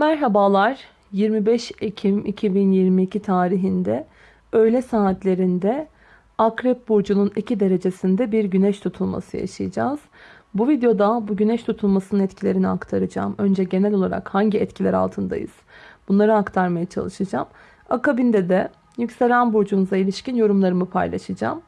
Merhabalar. 25 Ekim 2022 tarihinde öğle saatlerinde Akrep Burcu'nun 2 derecesinde bir güneş tutulması yaşayacağız. Bu videoda bu güneş tutulmasının etkilerini aktaracağım. Önce genel olarak hangi etkiler altındayız? Bunları aktarmaya çalışacağım. Akabinde de yükselen burcunuza ilişkin yorumlarımı paylaşacağım.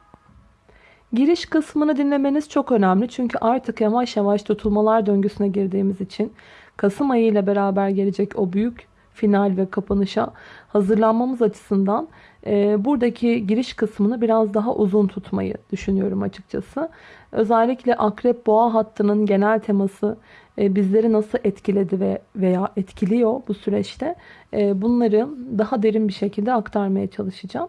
Giriş kısmını dinlemeniz çok önemli. Çünkü artık yavaş yavaş tutulmalar döngüsüne girdiğimiz için Kasım ayı ile beraber gelecek o büyük final ve kapanışa hazırlanmamız açısından e, buradaki giriş kısmını biraz daha uzun tutmayı düşünüyorum açıkçası. Özellikle akrep boğa hattının genel teması e, bizleri nasıl etkiledi ve veya etkiliyor bu süreçte e, bunları daha derin bir şekilde aktarmaya çalışacağım.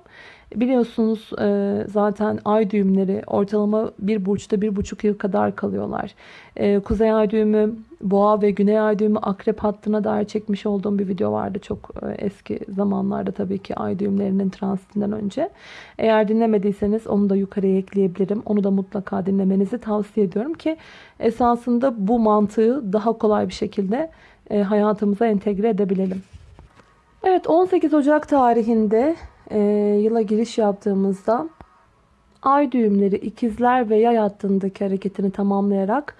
Biliyorsunuz e, zaten ay düğümleri ortalama bir burçta bir buçuk yıl kadar kalıyorlar. E, kuzey ay düğümü boğa ve güney ay düğümü akrep hattına dair çekmiş olduğum bir video vardı. Çok e, eski zamanlarda tabii ki ay düğümlerinin transitinden önce. Eğer dinlemediyseniz onu da yukarıya ekleyebilirim. Onu da mutlaka dinlemenizi tavsiye ediyorum ki esasında bu mantığı daha kolay bir şekilde hayatımıza entegre edebilelim. Evet 18 Ocak tarihinde e, yıla giriş yaptığımızda ay düğümleri ikizler ve yay hattındaki hareketini tamamlayarak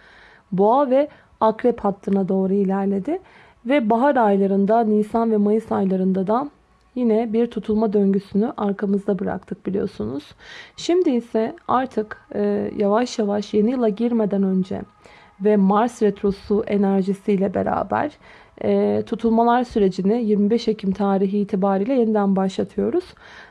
boğa ve akrep hattına doğru ilerledi. Ve bahar aylarında Nisan ve Mayıs aylarında da yine bir tutulma döngüsünü arkamızda bıraktık biliyorsunuz. Şimdi ise artık e, yavaş yavaş yeni yıla girmeden önce ve Mars retrosu enerjisiyle beraber e, tutulmalar sürecini 25 Ekim tarihi itibariyle yeniden başlatıyoruz.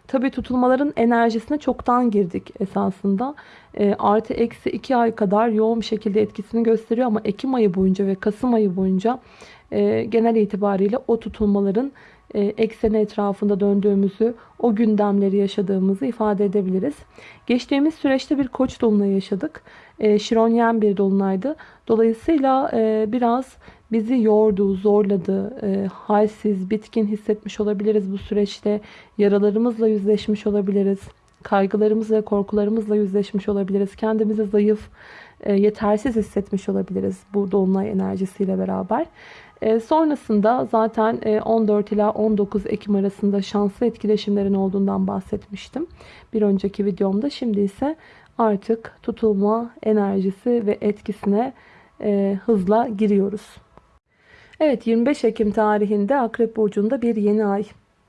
Tabi tutulmaların enerjisine çoktan girdik esasında. E, artı eksi 2 ay kadar yoğun bir şekilde etkisini gösteriyor ama Ekim ayı boyunca ve Kasım ayı boyunca e, genel itibariyle o tutulmaların e, ekseni etrafında döndüğümüzü, o gündemleri yaşadığımızı ifade edebiliriz. Geçtiğimiz süreçte bir koç dolunayı yaşadık. E, Şironyen bir dolunaydı. Dolayısıyla e, biraz bizi yordu, zorladı, e, halsiz, bitkin hissetmiş olabiliriz bu süreçte. Yaralarımızla yüzleşmiş olabiliriz. Kaygılarımız ve korkularımızla yüzleşmiş olabiliriz. Kendimizi zayıf, e, yetersiz hissetmiş olabiliriz bu dolunay enerjisiyle beraber. E, sonrasında zaten e, 14 ila 19 Ekim arasında şanslı etkileşimlerin olduğundan bahsetmiştim. Bir önceki videomda. Şimdi ise artık tutulma enerjisi ve etkisine e, hızla giriyoruz. Evet 25 Ekim tarihinde Akrep Burcu'nda bir yeni ay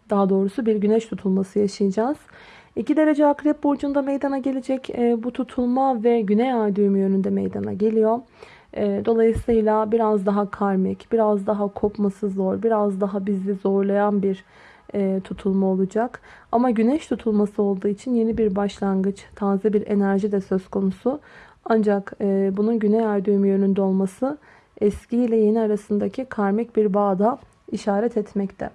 daha doğrusu bir güneş tutulması yaşayacağız. 2 derece Akrep Burcu'nda meydana gelecek e, bu tutulma ve güney ay düğümü yönünde meydana geliyor. E, dolayısıyla biraz daha karmik, biraz daha kopması zor, biraz daha bizi zorlayan bir e, tutulma olacak. Ama güneş tutulması olduğu için yeni bir başlangıç, taze bir enerji de söz konusu. Ancak bunun güney ay düğümü yönünde olması eski ile yeni arasındaki karmik bir bağda işaret etmekte.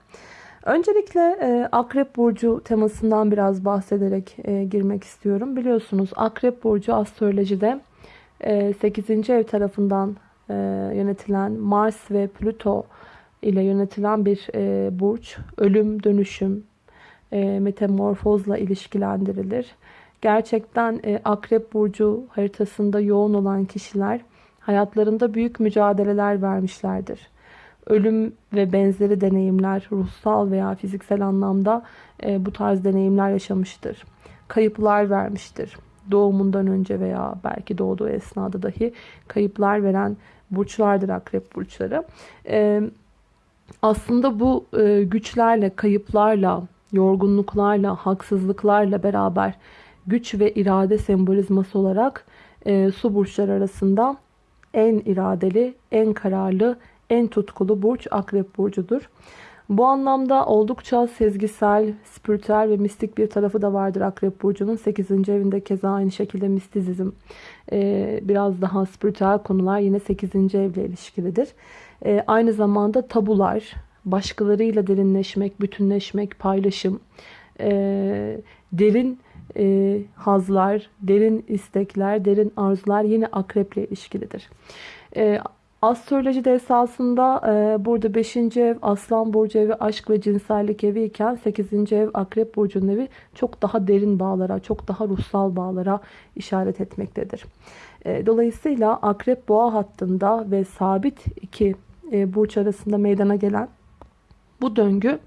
Öncelikle e, Akrep Burcu temasından biraz bahsederek e, girmek istiyorum. Biliyorsunuz Akrep Burcu astrolojide e, 8. ev tarafından e, yönetilen Mars ve Plüto ile yönetilen bir e, burç. Ölüm, dönüşüm, e, metamorfozla ilişkilendirilir. Gerçekten e, Akrep Burcu haritasında yoğun olan kişiler hayatlarında büyük mücadeleler vermişlerdir. Ölüm ve benzeri deneyimler ruhsal veya fiziksel anlamda e, bu tarz deneyimler yaşamıştır. Kayıplar vermiştir. Doğumundan önce veya belki doğduğu esnada dahi kayıplar veren burçlardır akrep burçları. E, aslında bu e, güçlerle, kayıplarla, yorgunluklarla, haksızlıklarla beraber güç ve irade sembolizması olarak e, su burçları arasında en iradeli, en kararlı, en tutkulu burç Akrep Burcu'dur. Bu anlamda oldukça sezgisel, spiritüel ve mistik bir tarafı da vardır Akrep Burcu'nun. 8. evinde keza aynı şekilde mistizizm, e, biraz daha spiritüel konular yine 8. evle ilişkilidir. E, aynı zamanda tabular, başkalarıyla derinleşmek, bütünleşmek, paylaşım, e, derin e, hazlar, derin istekler, derin arzular yine akreple ilişkilidir. E, Astrolojide esasında e, burada 5. ev Aslan Burcu evi aşk ve cinsellik evi iken 8. ev Akrep Burcu'nun evi çok daha derin bağlara, çok daha ruhsal bağlara işaret etmektedir. E, dolayısıyla Akrep Boğa hattında ve sabit iki e, burç arasında meydana gelen Bu döngü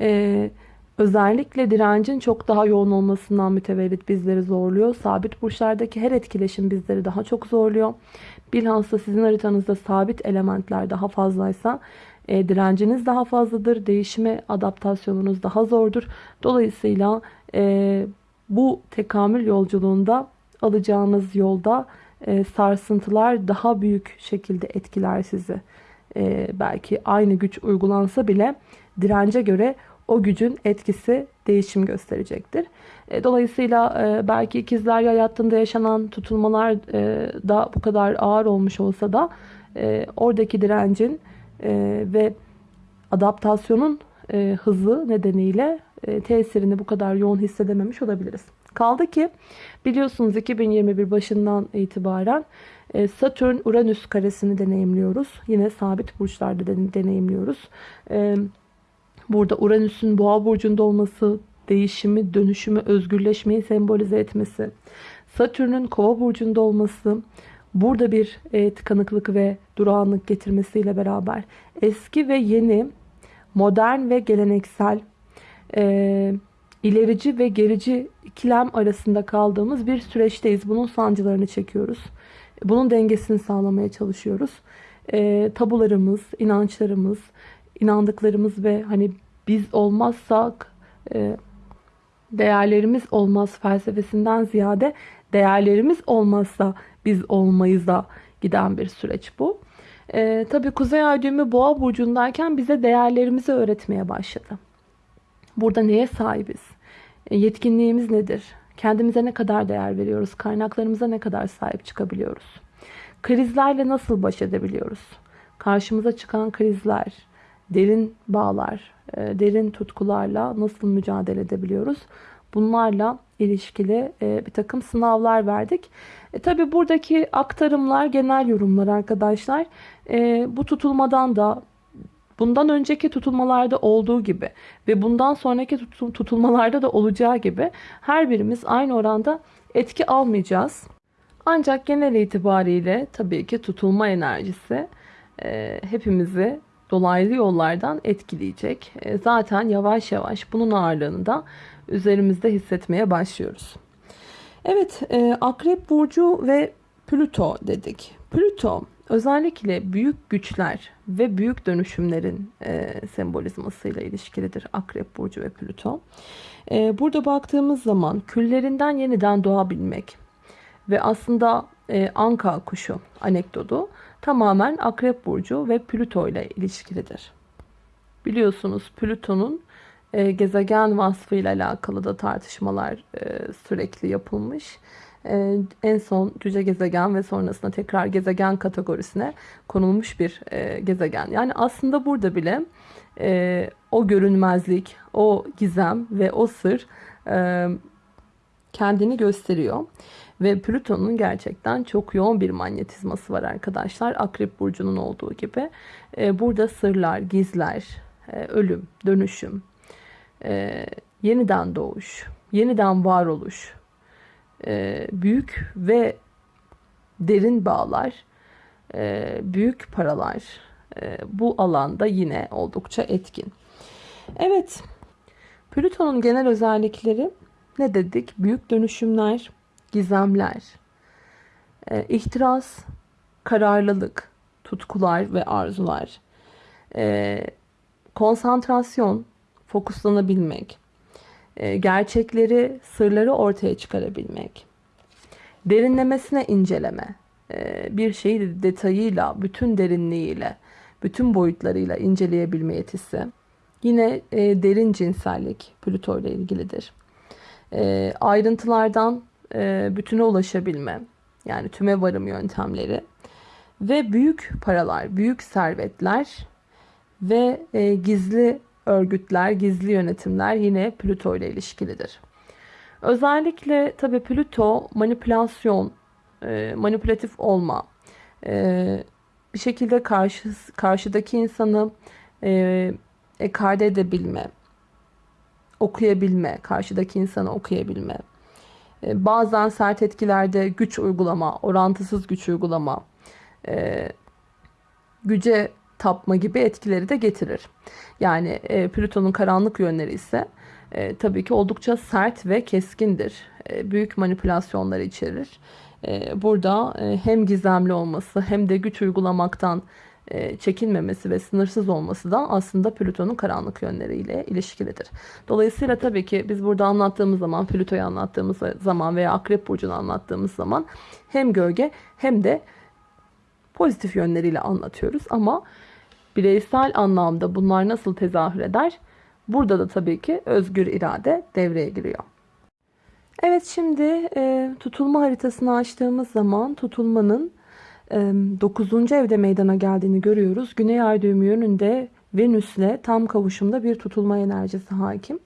e, özellikle direncin çok daha yoğun olmasından mütevellit bizleri zorluyor. Sabit burçlardaki her etkileşim bizleri daha çok zorluyor. Bilhassa sizin haritanızda sabit elementler daha fazlaysa e, direnciniz daha fazladır. Değişime adaptasyonunuz daha zordur. Dolayısıyla bu tekamül yolculuğunda alacağınız yolda sarsıntılar daha büyük şekilde etkiler sizi. E, belki aynı güç uygulansa bile dirence göre o gücün etkisi değişim gösterecektir. E, dolayısıyla e, belki ikizler yay hattında yaşanan tutulmalar e, da bu kadar ağır olmuş olsa da e, oradaki direncin e, ve adaptasyonun e, hızı nedeniyle e, tesirini bu kadar yoğun hissedememiş olabiliriz. Kaldı ki biliyorsunuz 2021 başından itibaren e, Satürn Uranüs karesini deneyimliyoruz. Yine sabit burçlarda deneyimliyoruz. E, burada Uranüs'ün boğa burcunda olması, değişimi, dönüşümü, özgürleşmeyi sembolize etmesi, Satürn'ün kova burcunda olması, burada bir e, tıkanıklık ve durağanlık getirmesiyle beraber eski ve yeni, modern ve geleneksel, ilerici ve gerici ikilem arasında kaldığımız bir süreçteyiz. Bunun sancılarını çekiyoruz. Bunun dengesini sağlamaya çalışıyoruz. E, tabularımız, inançlarımız, inandıklarımız ve hani biz olmazsak e, değerlerimiz olmaz felsefesinden ziyade değerlerimiz olmazsa biz olmayız da giden bir süreç bu. E, tabii Kuzey Ay düğümü Boğa burcundayken bize değerlerimizi öğretmeye başladı. Burada neye sahibiz? E, yetkinliğimiz nedir? Kendimize ne kadar değer veriyoruz? Kaynaklarımıza ne kadar sahip çıkabiliyoruz? Krizlerle nasıl baş edebiliyoruz? Karşımıza çıkan krizler, derin bağlar, e, derin tutkularla nasıl mücadele edebiliyoruz? Bunlarla ilişkili e, bir takım sınavlar verdik. E, Tabi buradaki aktarımlar genel yorumlar arkadaşlar. E, bu tutulmadan da bundan önceki tutulmalarda olduğu gibi ve bundan sonraki tutulmalarda da olacağı gibi her birimiz aynı oranda etki almayacağız. Ancak genel itibariyle tabii ki tutulma enerjisi e, hepimizi dolaylı yollardan etkileyecek. E, zaten yavaş yavaş bunun ağırlığını da üzerimizde hissetmeye başlıyoruz. Evet, e, Akrep Burcu ve Plüto dedik. Plüto özellikle büyük güçler ve büyük dönüşümlerin e, sembolizmasıyla ilişkilidir Akrep Burcu ve Plüto. E, burada baktığımız zaman küllerinden yeniden doğabilmek ve aslında e, Anka kuşu anekdotu tamamen Akrep Burcu ve Plüto ile ilişkilidir. Biliyorsunuz Plüton'un e, gezegen vasfıyla alakalı da tartışmalar e, sürekli yapılmış. E, en son cüce gezegen ve sonrasında tekrar gezegen kategorisine konulmuş bir e, gezegen. Yani aslında burada bile e, o görünmezlik, o gizem ve o sır e, kendini gösteriyor. Ve Plüton'un gerçekten çok yoğun bir manyetizması var arkadaşlar. Akrep Burcu'nun olduğu gibi. E, burada sırlar, gizler, e, ölüm, dönüşüm, e, yeniden doğuş, yeniden varoluş, e, büyük ve derin bağlar, e, büyük paralar e, bu alanda yine oldukça etkin. Evet, Plüton'un genel özellikleri ne dedik? Büyük dönüşümler, gizemler, e, ihtiras, kararlılık, tutkular ve arzular, e, konsantrasyon, fokuslanabilmek, e, gerçekleri, sırları ortaya çıkarabilmek, derinlemesine inceleme, e, bir şeyi detayıyla, bütün derinliğiyle, bütün boyutlarıyla inceleyebilme yetisi. Yine e, derin cinsellik Plüto ile ilgilidir. Ayrıntılardan bütüne ulaşabilme, yani tüme varım yöntemleri ve büyük paralar, büyük servetler ve gizli örgütler, gizli yönetimler yine Plüto ile ilişkilidir. Özellikle tabi Plüto manipülasyon, e, manipülatif olma, e, bir şekilde karşı, karşıdaki insanı e, ekarte edebilme, okuyabilme, karşıdaki insanı okuyabilme, bazen sert etkilerde güç uygulama, orantısız güç uygulama, güce tapma gibi etkileri de getirir. Yani e, Plüton'un karanlık yönleri ise e, tabii ki oldukça sert ve keskindir. E, büyük manipülasyonları içerir. E, burada e, hem gizemli olması hem de güç uygulamaktan e, çekinmemesi ve sınırsız olması da aslında Plüton'un karanlık yönleriyle ilişkilidir. Dolayısıyla tabii ki biz burada anlattığımız zaman, Plüto'yu anlattığımız zaman veya Akrep Burcu'nu anlattığımız zaman hem gölge hem de pozitif yönleriyle anlatıyoruz. Ama bireysel anlamda bunlar nasıl tezahür eder? Burada da tabii ki özgür irade devreye giriyor. Evet şimdi e, tutulma haritasını açtığımız zaman tutulmanın 9. evde meydana geldiğini görüyoruz. Güney ay düğümü yönünde Venüs'le tam kavuşumda bir tutulma enerjisi hakim.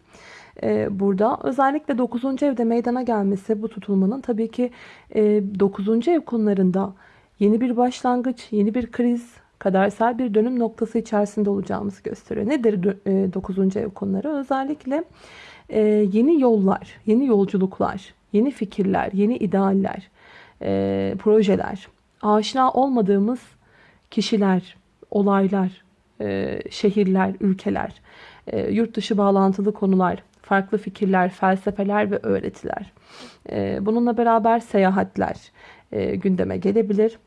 Burada özellikle 9. evde meydana gelmesi bu tutulmanın tabii ki 9. ev konularında yeni bir başlangıç, yeni bir kriz, kadersel bir dönüm noktası içerisinde olacağımızı gösteriyor. Nedir 9. ev konuları? Özellikle yeni yollar, yeni yolculuklar, yeni fikirler, yeni idealler, projeler, aşina olmadığımız kişiler, olaylar, e, şehirler, ülkeler, e, yurt dışı bağlantılı konular, farklı fikirler, felsefeler ve öğretiler. E, bununla beraber seyahatler gündeme gelebilir.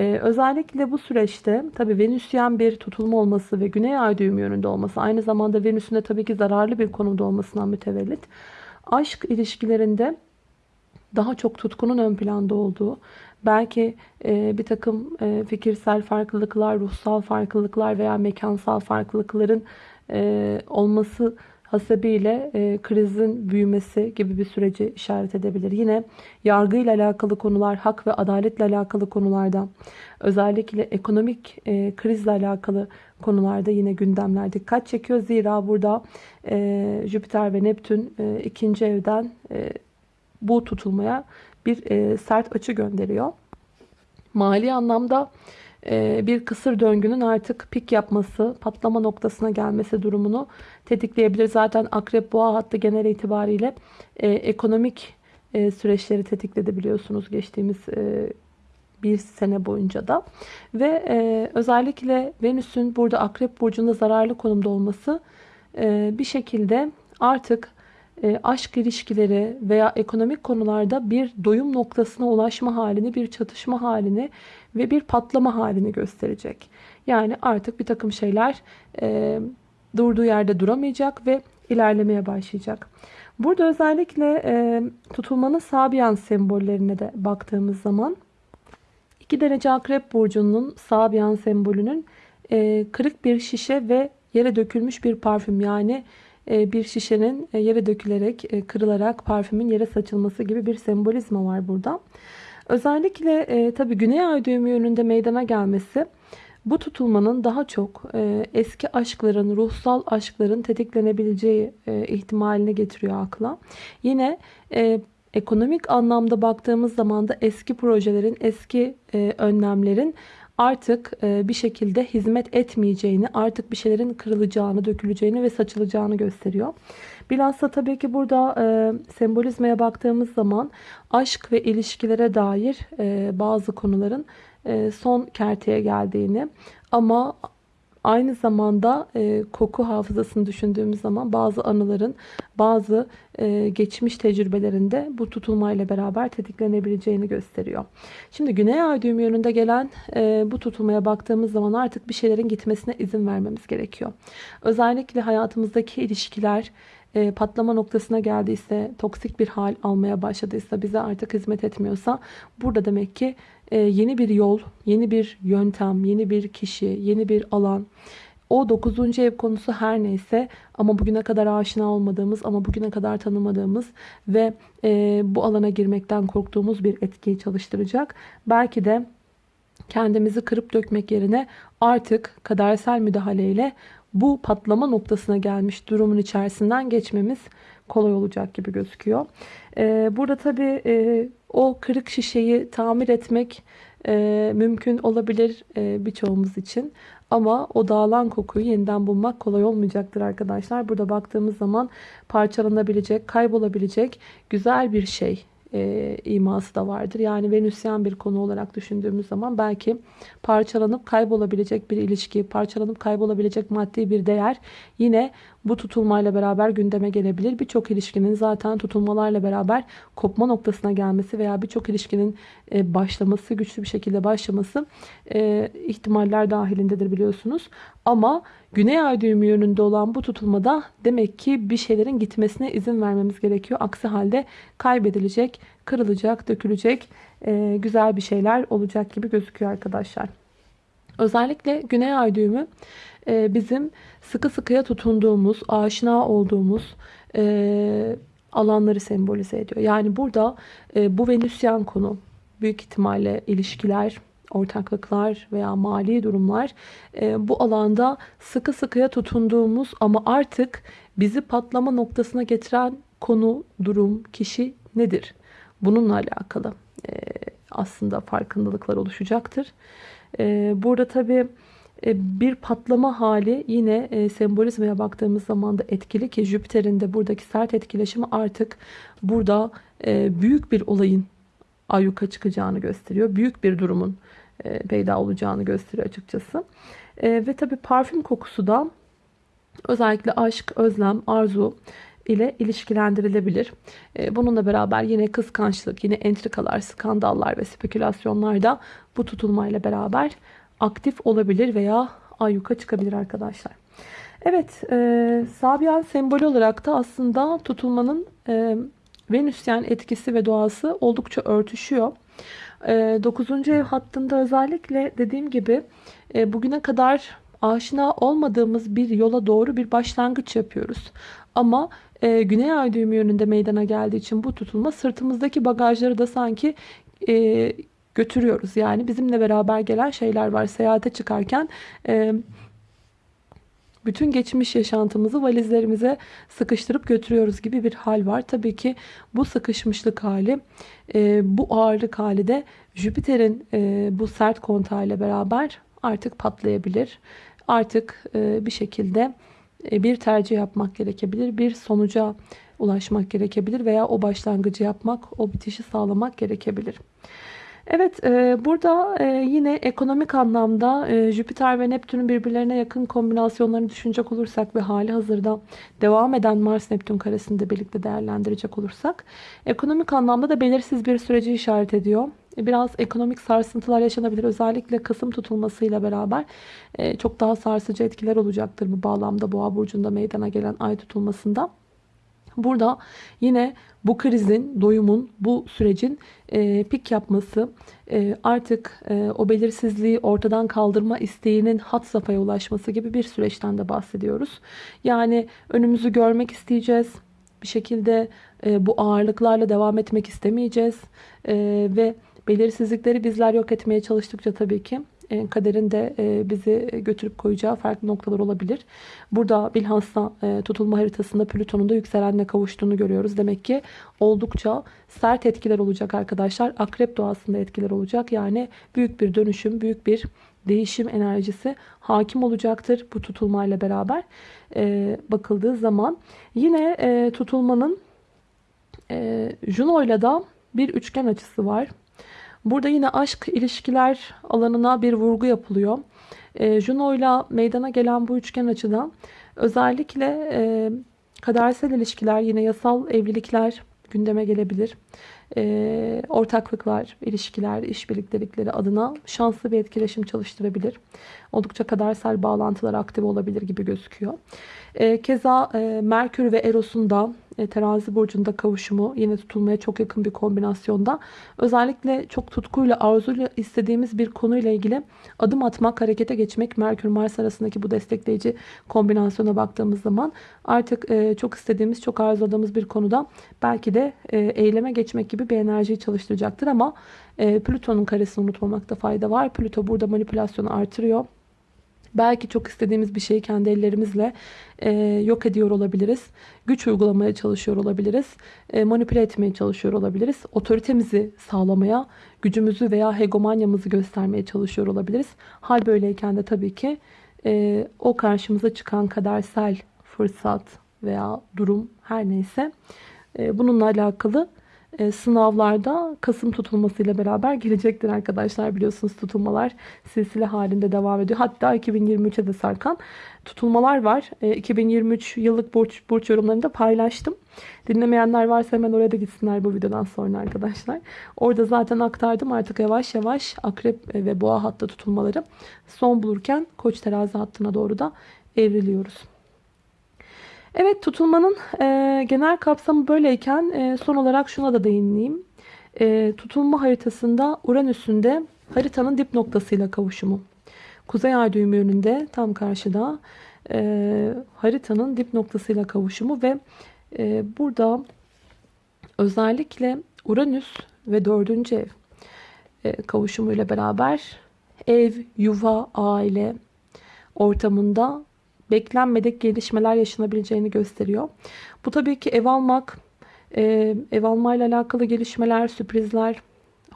Özellikle bu süreçte tabii Venüsyen bir tutulma olması ve Güney Ay düğümü yönünde olması aynı zamanda Venüs'ün de tabii ki zararlı bir konumda olmasından mütevellit aşk ilişkilerinde daha çok tutkunun ön planda olduğu Belki e, bir takım e, fikirsel farklılıklar, ruhsal farklılıklar veya mekansal farklılıkların e, olması hasebiyle e, krizin büyümesi gibi bir süreci işaret edebilir. Yine yargıyla alakalı konular, hak ve adaletle alakalı konularda, özellikle ekonomik e, krizle alakalı konularda yine gündemler dikkat çekiyor. Zira burada e, Jüpiter ve Neptün e, ikinci evden e, bu tutulmaya bir e, sert açı gönderiyor. Mali anlamda bir kısır döngünün artık pik yapması, patlama noktasına gelmesi durumunu tetikleyebilir. Zaten akrep boğa hattı genel itibariyle e, ekonomik e, süreçleri tetikledi biliyorsunuz geçtiğimiz e, bir sene boyunca da. Ve e, özellikle Venüs'ün burada akrep burcunda zararlı konumda olması e, bir şekilde artık e, aşk ilişkileri veya ekonomik konularda bir doyum noktasına ulaşma halini, bir çatışma halini ve bir patlama halini gösterecek. Yani artık bir takım şeyler e, durduğu yerde duramayacak ve ilerlemeye başlayacak. Burada özellikle e, tutulmanın Sabian sembollerine de baktığımız zaman 2 derece akrep burcunun Sabian sembolünün e, kırık bir şişe ve yere dökülmüş bir parfüm yani e, bir şişenin e, yere dökülerek, e, kırılarak parfümün yere saçılması gibi bir sembolizma var burada. Özellikle e, tabii Güney Ay düğümü yönünde meydana gelmesi bu tutulmanın daha çok e, eski aşkların, ruhsal aşkların tetiklenebileceği e, ihtimalini getiriyor akla. Yine e, ekonomik anlamda baktığımız zaman da eski projelerin, eski e, önlemlerin artık e, bir şekilde hizmet etmeyeceğini, artık bir şeylerin kırılacağını, döküleceğini ve saçılacağını gösteriyor. Bilhassa tabii ki burada e, sembolizmaya baktığımız zaman aşk ve ilişkilere dair e, bazı konuların son kerteye geldiğini ama Aynı zamanda e, koku hafızasını düşündüğümüz zaman bazı anıların, bazı e, geçmiş tecrübelerinde bu tutulmayla beraber tetiklenebileceğini gösteriyor. Şimdi Güney Ay düğümü yönünde gelen e, bu tutulmaya baktığımız zaman artık bir şeylerin gitmesine izin vermemiz gerekiyor. Özellikle hayatımızdaki ilişkiler, e, patlama noktasına geldiyse, toksik bir hal almaya başladıysa, bize artık hizmet etmiyorsa burada demek ki yeni bir yol, yeni bir yöntem, yeni bir kişi, yeni bir alan. O 9. ev konusu her neyse ama bugüne kadar aşina olmadığımız ama bugüne kadar tanımadığımız ve e, bu alana girmekten korktuğumuz bir etkiyi çalıştıracak. Belki de kendimizi kırıp dökmek yerine artık kadersel müdahaleyle bu patlama noktasına gelmiş durumun içerisinden geçmemiz kolay olacak gibi gözüküyor. Ee, burada tabii e, o kırık şişeyi tamir etmek e, mümkün olabilir e, birçoğumuz için. Ama o dağılan kokuyu yeniden bulmak kolay olmayacaktır arkadaşlar. Burada baktığımız zaman parçalanabilecek, kaybolabilecek güzel bir şey e, iması da vardır. Yani Venüsyen bir konu olarak düşündüğümüz zaman belki parçalanıp kaybolabilecek bir ilişki, parçalanıp kaybolabilecek maddi bir değer yine bu tutulmayla beraber gündeme gelebilir. Birçok ilişkinin zaten tutulmalarla beraber kopma noktasına gelmesi veya birçok ilişkinin e, başlaması, güçlü bir şekilde başlaması e, ihtimaller dahilindedir biliyorsunuz. Ama Güney Ay düğümü yönünde olan bu tutulmada demek ki bir şeylerin gitmesine izin vermemiz gerekiyor. Aksi halde kaybedilecek, kırılacak, dökülecek e, güzel bir şeyler olacak gibi gözüküyor arkadaşlar. Özellikle Güney Ay düğümü bizim sıkı sıkıya tutunduğumuz, aşina olduğumuz alanları sembolize ediyor. Yani burada bu Venüsyen konu büyük ihtimalle ilişkiler, ortaklıklar veya mali durumlar e, bu alanda sıkı sıkıya tutunduğumuz ama artık bizi patlama noktasına getiren konu, durum, kişi nedir? Bununla alakalı e, aslında farkındalıklar oluşacaktır. E, burada tabii bir patlama hali yine e, sembolizmaya baktığımız zaman da etkili ki Jüpiter'in de buradaki sert etkileşimi artık burada büyük bir olayın ayyuka çıkacağını gösteriyor. Büyük bir durumun e, peyda olacağını gösteriyor açıkçası. E, ve tabi parfüm kokusu da özellikle aşk, özlem, arzu ile ilişkilendirilebilir. E, bununla beraber yine kıskançlık, yine entrikalar, skandallar ve spekülasyonlar da bu tutulmayla beraber aktif olabilir veya ayyuka çıkabilir arkadaşlar. Evet, e, Sabian sembolü olarak da aslında tutulmanın e, Venüsyen etkisi ve doğası oldukça örtüşüyor. 9. Ee, ev hattında özellikle dediğim gibi e, bugüne kadar aşina olmadığımız bir yola doğru bir başlangıç yapıyoruz. Ama e, Güney Ay düğümü yönünde meydana geldiği için bu tutulma sırtımızdaki bagajları da sanki e, götürüyoruz. Yani bizimle beraber gelen şeyler var. Seyahate çıkarken bütün geçmiş yaşantımızı valizlerimize sıkıştırıp götürüyoruz gibi bir hal var. Tabii ki bu sıkışmışlık hali, e, bu ağırlık hali de Jüpiter'in e, bu sert kontağıyla beraber artık patlayabilir. Artık e, bir şekilde bir tercih yapmak gerekebilir. Bir sonuca ulaşmak gerekebilir veya o başlangıcı yapmak, o bitişi sağlamak gerekebilir. Evet e, burada e, yine ekonomik anlamda e, Jüpiter ve Neptün'ün birbirlerine yakın kombinasyonlarını düşünecek olursak ve hali hazırda devam eden Mars-Neptün karesini de birlikte değerlendirecek olursak ekonomik anlamda da belirsiz bir süreci işaret ediyor. Biraz ekonomik sarsıntılar yaşanabilir. Özellikle Kasım tutulmasıyla beraber çok daha sarsıcı etkiler olacaktır bu bağlamda Boğa burcunda meydana gelen ay tutulmasında. Burada yine bu krizin, doyumun, bu sürecin e, pik yapması, e, artık e, o belirsizliği ortadan kaldırma isteğinin hat safhaya ulaşması gibi bir süreçten de bahsediyoruz. Yani önümüzü görmek isteyeceğiz. Bir şekilde e, bu ağırlıklarla devam etmek istemeyeceğiz. E, ve belirsizlikleri bizler yok etmeye çalıştıkça tabii ki e, e, bizi götürüp koyacağı farklı noktalar olabilir. Burada bilhassa e, tutulma haritasında Plüton'un da yükselenle kavuştuğunu görüyoruz. Demek ki oldukça sert etkiler olacak arkadaşlar. Akrep doğasında etkiler olacak. Yani büyük bir dönüşüm, büyük bir değişim enerjisi hakim olacaktır bu tutulmayla beraber bakıldığı zaman. Yine tutulmanın Juno ile da bir üçgen açısı var. Burada yine aşk ilişkiler alanına bir vurgu yapılıyor. E, Juno ile meydana gelen bu üçgen açıdan özellikle e, kadersel ilişkiler yine yasal evlilikler gündeme gelebilir. E, ortaklıklar, ilişkiler, işbirliktelikleri adına şanslı bir etkileşim çalıştırabilir. Oldukça kadersel bağlantılar aktif olabilir gibi gözüküyor. E, keza e, Merkür ve Eros'un da e, terazi burcunda kavuşumu yine tutulmaya çok yakın bir kombinasyonda. Özellikle çok tutkuyla arzuyla istediğimiz bir konuyla ilgili adım atmak, harekete geçmek Merkür Mars arasındaki bu destekleyici kombinasyona baktığımız zaman artık e, çok istediğimiz, çok arzuladığımız bir konuda belki de e, eyleme geçmek gibi bir enerjiyi çalıştıracaktır ama Plüton'un karesini unutmamakta fayda var. Plüto burada manipülasyonu artırıyor. Belki çok istediğimiz bir şeyi kendi ellerimizle e, yok ediyor olabiliriz. Güç uygulamaya çalışıyor olabiliriz. E, manipüle etmeye çalışıyor olabiliriz. Otoritemizi sağlamaya, gücümüzü veya hegemonyamızı göstermeye çalışıyor olabiliriz. Hal böyleyken de tabii ki e, o karşımıza çıkan kadersel fırsat veya durum her neyse e, bununla alakalı e, sınavlarda Kasım tutulmasıyla beraber gelecektir arkadaşlar. Biliyorsunuz tutulmalar silsile halinde devam ediyor. Hatta 2023'e de sarkan tutulmalar var. E, 2023 yıllık burç, burç yorumlarını da paylaştım. Dinlemeyenler varsa hemen oraya da gitsinler bu videodan sonra arkadaşlar. Orada zaten aktardım. Artık yavaş yavaş akrep ve boğa hattı tutulmaları son bulurken koç terazi hattına doğru da evriliyoruz. Evet tutulmanın e, genel kapsamı böyleyken e, son olarak şuna da değineyim. E, tutulma haritasında Uranüs'ün de haritanın dip noktasıyla kavuşumu. Kuzey ay düğümü yönünde tam karşıda e, haritanın dip noktasıyla kavuşumu ve e, burada özellikle Uranüs ve dördüncü ev e, kavuşumuyla beraber ev, yuva, aile ortamında beklenmedik gelişmeler yaşanabileceğini gösteriyor. Bu tabii ki ev almak, e, ev almayla alakalı gelişmeler, sürprizler,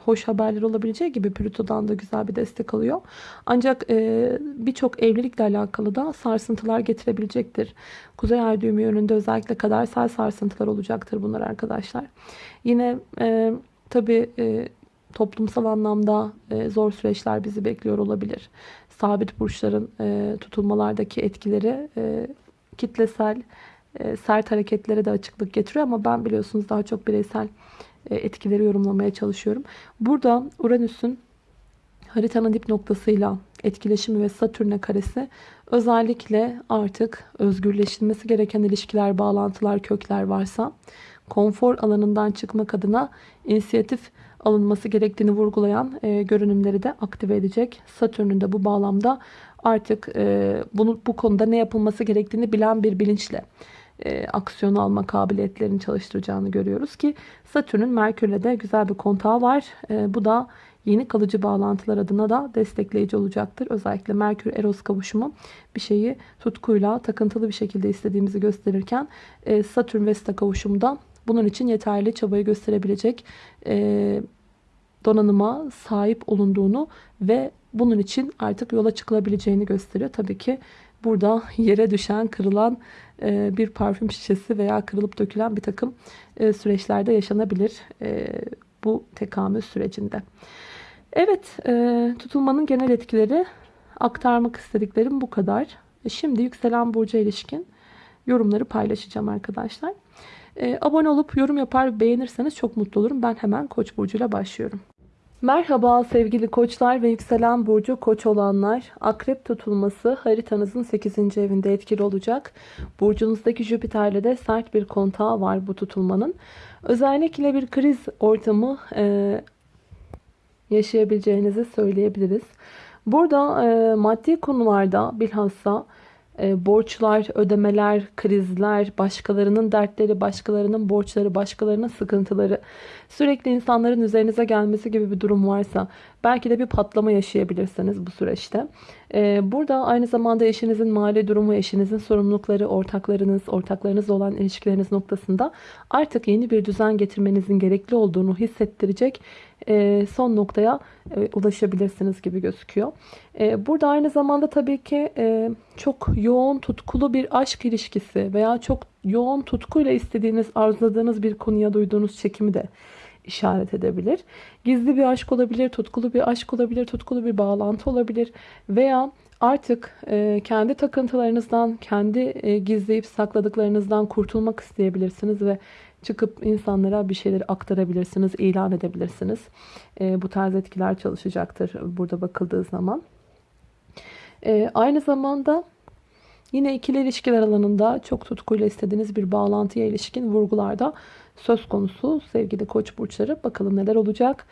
hoş haberler olabileceği gibi Plüto'dan da güzel bir destek alıyor. Ancak e, birçok evlilikle alakalı da sarsıntılar getirebilecektir. Kuzey ay düğümü yönünde özellikle kadersel sarsıntılar olacaktır bunlar arkadaşlar. Yine e, tabii toplumsal anlamda zor süreçler bizi bekliyor olabilir. Sabit burçların e, tutulmalardaki etkileri e, kitlesel e, sert hareketlere de açıklık getiriyor ama ben biliyorsunuz daha çok bireysel e, etkileri yorumlamaya çalışıyorum. Burada Uranüs'ün haritanın dip noktasıyla etkileşimi ve Satürn'e karesi özellikle artık özgürleşilmesi gereken ilişkiler, bağlantılar, kökler varsa konfor alanından çıkmak adına inisiyatif alınması gerektiğini vurgulayan e, görünümleri de aktive edecek. Satürn'ün de bu bağlamda artık e, bunu bu konuda ne yapılması gerektiğini bilen bir bilinçle e, aksiyon alma kabiliyetlerini çalıştıracağını görüyoruz ki Satürn'ün Merkür'le de güzel bir kontağı var. E, bu da yeni kalıcı bağlantılar adına da destekleyici olacaktır. Özellikle Merkür-Eros kavuşumu bir şeyi tutkuyla, takıntılı bir şekilde istediğimizi gösterirken e, Satürn-Vesta kavuşumu da bunun için yeterli çabayı gösterebilecek e, donanıma sahip olunduğunu ve bunun için artık yola çıkılabileceğini gösteriyor. Tabii ki burada yere düşen, kırılan e, bir parfüm şişesi veya kırılıp dökülen bir takım e, süreçlerde yaşanabilir e, bu tekamül sürecinde. Evet, tutulmanın genel etkileri aktarmak istediklerim bu kadar. Şimdi yükselen burca ilişkin yorumları paylaşacağım arkadaşlar. Abone olup yorum yapar beğenirseniz çok mutlu olurum. Ben hemen Koç burcuyla başlıyorum. Merhaba sevgili koçlar ve yükselen burcu koç olanlar. Akrep tutulması haritanızın 8. evinde etkili olacak. Burcunuzdaki Jüpiter'le de sert bir kontağı var bu tutulmanın. Özellikle bir kriz ortamı e, yaşayabileceğinizi söyleyebiliriz. Burada e, maddi konularda bilhassa e, borçlar, ödemeler, krizler, başkalarının dertleri, başkalarının borçları, başkalarının sıkıntıları, sürekli insanların üzerinize gelmesi gibi bir durum varsa belki de bir patlama yaşayabilirsiniz bu süreçte. E, burada aynı zamanda eşinizin mali durumu, eşinizin sorumlulukları, ortaklarınız, ortaklarınızla olan ilişkileriniz noktasında artık yeni bir düzen getirmenizin gerekli olduğunu hissettirecek e, son noktaya e, ulaşabilirsiniz gibi gözüküyor. E, burada aynı zamanda tabii ki çok yoğun tutkulu bir aşk ilişkisi veya çok yoğun tutkuyla istediğiniz, arzuladığınız bir konuya duyduğunuz çekimi de işaret edebilir. Gizli bir aşk olabilir, tutkulu bir aşk olabilir, tutkulu bir bağlantı olabilir veya artık kendi takıntılarınızdan, kendi gizleyip sakladıklarınızdan kurtulmak isteyebilirsiniz ve çıkıp insanlara bir şeyleri aktarabilirsiniz, ilan edebilirsiniz. E, bu tarz etkiler çalışacaktır burada bakıldığı zaman. E, aynı zamanda yine ikili ilişkiler alanında çok tutkuyla istediğiniz bir bağlantıya ilişkin vurgularda söz konusu sevgili koç burçları. Bakalım neler olacak.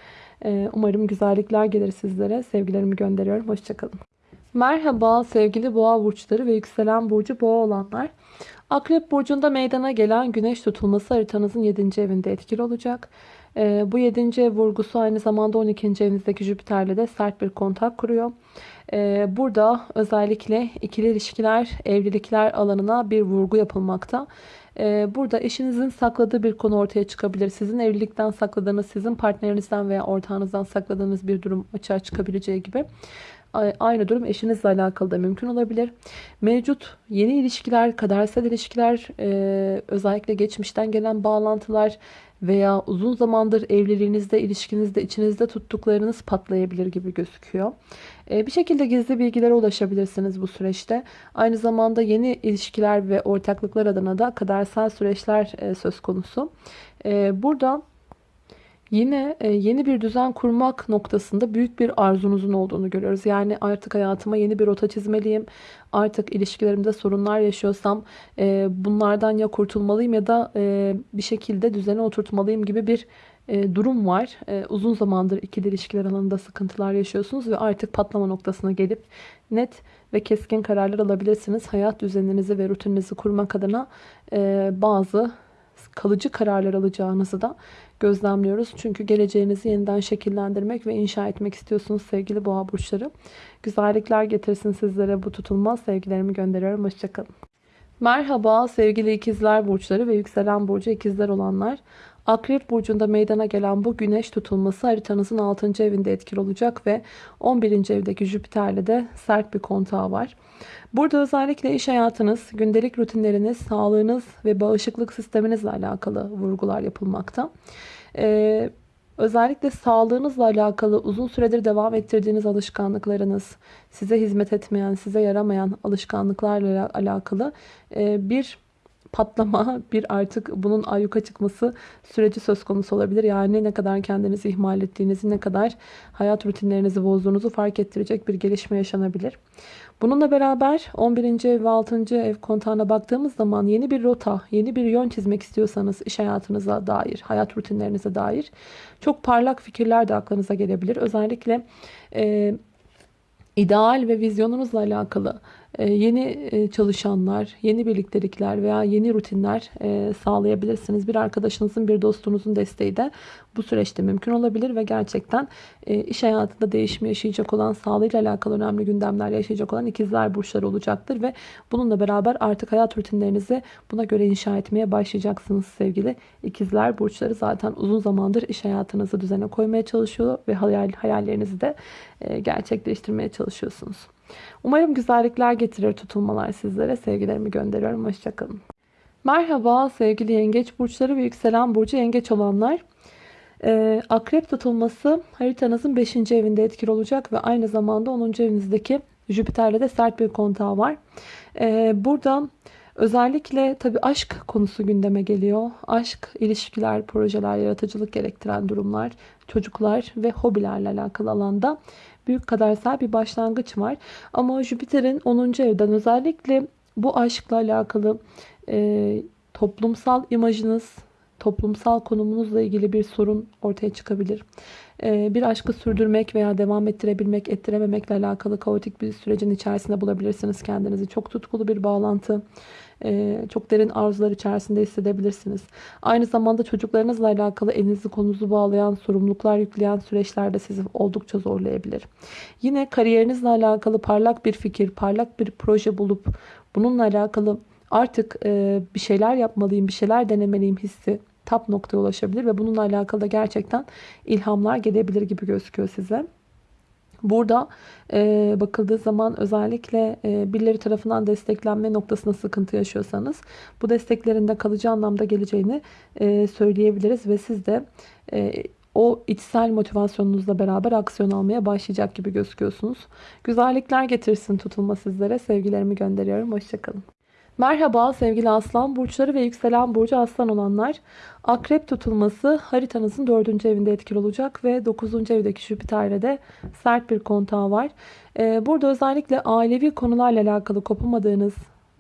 E, umarım güzellikler gelir sizlere. Sevgilerimi gönderiyorum. Hoşçakalın. Merhaba sevgili boğa burçları ve yükselen burcu boğa olanlar. Akrep burcunda meydana gelen güneş tutulması haritanızın 7. evinde etkili olacak. Ee, bu 7. ev vurgusu aynı zamanda 12. evinizdeki Jüpiter'le de sert bir kontak kuruyor. Ee, burada özellikle ikili ilişkiler, evlilikler alanına bir vurgu yapılmakta. Ee, burada eşinizin sakladığı bir konu ortaya çıkabilir. Sizin evlilikten sakladığınız, sizin partnerinizden veya ortağınızdan sakladığınız bir durum açığa çıkabileceği gibi. Aynı durum eşinizle alakalı da mümkün olabilir. Mevcut yeni ilişkiler, kadersel ilişkiler, e, özellikle geçmişten gelen bağlantılar veya uzun zamandır evliliğinizde, ilişkinizde, içinizde tuttuklarınız patlayabilir gibi gözüküyor. E, bir şekilde gizli bilgilere ulaşabilirsiniz bu süreçte. Aynı zamanda yeni ilişkiler ve ortaklıklar adına da kadersel süreçler e, söz konusu. E, burada Yine e, yeni bir düzen kurmak noktasında büyük bir arzunuzun olduğunu görüyoruz. Yani artık hayatıma yeni bir rota çizmeliyim. Artık ilişkilerimde sorunlar yaşıyorsam e, bunlardan ya kurtulmalıyım ya da e, bir şekilde düzene oturtmalıyım gibi bir durum var. Uzun zamandır ikili ilişkiler alanında sıkıntılar yaşıyorsunuz ve artık patlama noktasına gelip net ve keskin kararlar alabilirsiniz. Hayat düzeninizi ve rutininizi kurmak adına bazı kalıcı kararlar alacağınızı da gözlemliyoruz. Çünkü geleceğinizi yeniden şekillendirmek ve inşa etmek istiyorsunuz sevgili boğa burçları. Güzellikler getirsin sizlere bu tutulmaz. Sevgilerimi gönderiyorum. Hoşçakalın. Merhaba sevgili ikizler burçları ve yükselen burcu ikizler olanlar. Akrep burcunda meydana gelen bu güneş tutulması haritanızın 6. evinde etkili olacak ve 11. evdeki Jüpiter'le de sert bir kontağı var. Burada özellikle iş hayatınız, gündelik rutinleriniz, sağlığınız ve bağışıklık sisteminizle alakalı vurgular yapılmakta. Ee, özellikle sağlığınızla alakalı uzun süredir devam ettirdiğiniz alışkanlıklarınız, size hizmet etmeyen, size yaramayan alışkanlıklarla alakalı e, bir patlama, bir artık bunun ayyuka çıkması süreci söz konusu olabilir. Yani ne kadar kendinizi ihmal ettiğinizi, ne kadar hayat rutinlerinizi bozduğunuzu fark ettirecek bir gelişme yaşanabilir. Bununla beraber 11. ev ve 6. ev kontağına baktığımız zaman yeni bir rota, yeni bir yön çizmek istiyorsanız iş hayatınıza dair, hayat rutinlerinize dair çok parlak fikirler de aklınıza gelebilir. Özellikle e, ideal ve vizyonunuzla alakalı yeni e, çalışanlar, yeni birliktelikler veya yeni rutinler e, sağlayabilirsiniz. Bir arkadaşınızın, bir dostunuzun desteği de bu süreçte mümkün olabilir ve gerçekten e, iş hayatında değişim yaşayacak olan, sağlığıyla alakalı önemli gündemler yaşayacak olan ikizler burçları olacaktır ve bununla beraber artık hayat rutinlerinizi buna göre inşa etmeye başlayacaksınız sevgili ikizler burçları. Zaten uzun zamandır iş hayatınızı düzene koymaya çalışıyor ve hayal, hayallerinizi de gerçekleştirmeye çalışıyorsunuz. Umarım güzellikler getirir tutulmalar sizlere. Sevgilerimi gönderiyorum. Hoşçakalın. Merhaba sevgili yengeç burçları ve yükselen burcu yengeç olanlar. Ee, akrep tutulması haritanızın 5. evinde etkili olacak ve aynı zamanda 10. evinizdeki Jüpiter'le de sert bir kontağı var. Ee, burada özellikle tabii aşk konusu gündeme geliyor. Aşk, ilişkiler, projeler, yaratıcılık gerektiren durumlar, çocuklar ve hobilerle alakalı alanda büyük kadersel bir başlangıç var. Ama Jüpiter'in 10. evden özellikle bu aşkla alakalı e, toplumsal imajınız, toplumsal konumunuzla ilgili bir sorun ortaya çıkabilir. E, bir aşkı sürdürmek veya devam ettirebilmek, ettirememekle alakalı kaotik bir sürecin içerisinde bulabilirsiniz kendinizi. Çok tutkulu bir bağlantı e, çok derin arzular içerisinde hissedebilirsiniz. Aynı zamanda çocuklarınızla alakalı elinizi konunuzu bağlayan, sorumluluklar yükleyen süreçlerde sizi oldukça zorlayabilir. Yine kariyerinizle alakalı parlak bir fikir, parlak bir proje bulup bununla alakalı artık e, bir şeyler yapmalıyım, bir şeyler denemeliyim hissi tap noktaya ulaşabilir ve bununla alakalı da gerçekten ilhamlar gelebilir gibi gözüküyor size. Burada e, bakıldığı zaman özellikle e, birileri tarafından desteklenme noktasında sıkıntı yaşıyorsanız bu desteklerin de kalıcı anlamda geleceğini e, söyleyebiliriz ve siz de e, o içsel motivasyonunuzla beraber aksiyon almaya başlayacak gibi gözüküyorsunuz. Güzellikler getirsin tutulma sizlere. Sevgilerimi gönderiyorum. Hoşçakalın. Merhaba sevgili aslan burçları ve yükselen burcu aslan olanlar. Akrep tutulması haritanızın 4. evinde etkili olacak ve 9. evdeki Jüpiter'le de sert bir kontağı var. Ee, burada özellikle ailevi konularla alakalı kopamadığınız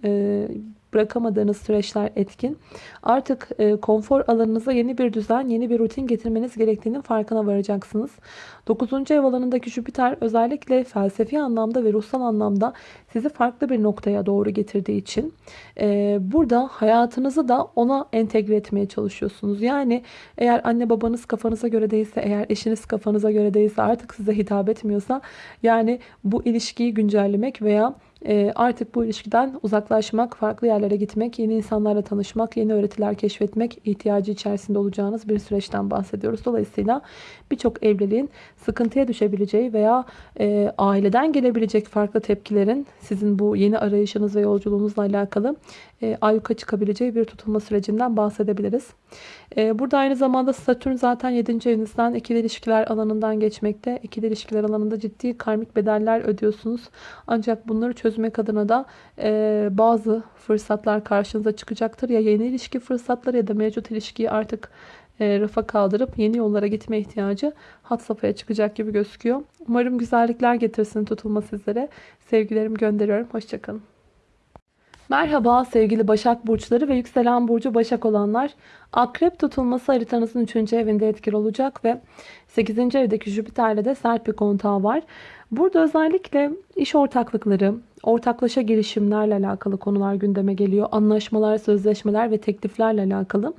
e, bırakamadığınız süreçler etkin. Artık e, konfor alanınıza yeni bir düzen, yeni bir rutin getirmeniz gerektiğinin farkına varacaksınız. 9. ev alanındaki Jüpiter özellikle felsefi anlamda ve ruhsal anlamda sizi farklı bir noktaya doğru getirdiği için e, burada hayatınızı da ona entegre etmeye çalışıyorsunuz. Yani eğer anne babanız kafanıza göre değilse, eğer eşiniz kafanıza göre değilse artık size hitap etmiyorsa yani bu ilişkiyi güncellemek veya artık bu ilişkiden uzaklaşmak, farklı yerlere gitmek, yeni insanlarla tanışmak, yeni öğretiler keşfetmek ihtiyacı içerisinde olacağınız bir süreçten bahsediyoruz. Dolayısıyla birçok evliliğin sıkıntıya düşebileceği veya e, aileden gelebilecek farklı tepkilerin sizin bu yeni arayışınız ve yolculuğunuzla alakalı e, ayyuka çıkabileceği bir tutulma sürecinden bahsedebiliriz. E, burada aynı zamanda Satürn zaten 7. evinizden ikili ilişkiler alanından geçmekte. İkili ilişkiler alanında ciddi karmik bedeller ödüyorsunuz. Ancak bunları çözmek adına da e, bazı fırsatlar karşınıza çıkacaktır. Ya yeni ilişki fırsatları ya da mevcut ilişkiyi artık e, rafa kaldırıp yeni yollara gitme ihtiyacı hat safhaya çıkacak gibi gözüküyor. Umarım güzellikler getirsin tutulma sizlere. Sevgilerimi gönderiyorum. Hoşçakalın. Merhaba sevgili Başak Burçları ve yükselen burcu Başak olanlar. Akrep tutulması haritanızın 3. evinde etkili olacak ve 8. evdeki Jüpiter'le de sert bir kontağı var. Burada özellikle iş ortaklıkları, ortaklaşa girişimlerle alakalı konular gündeme geliyor. Anlaşmalar, sözleşmeler ve tekliflerle alakalı.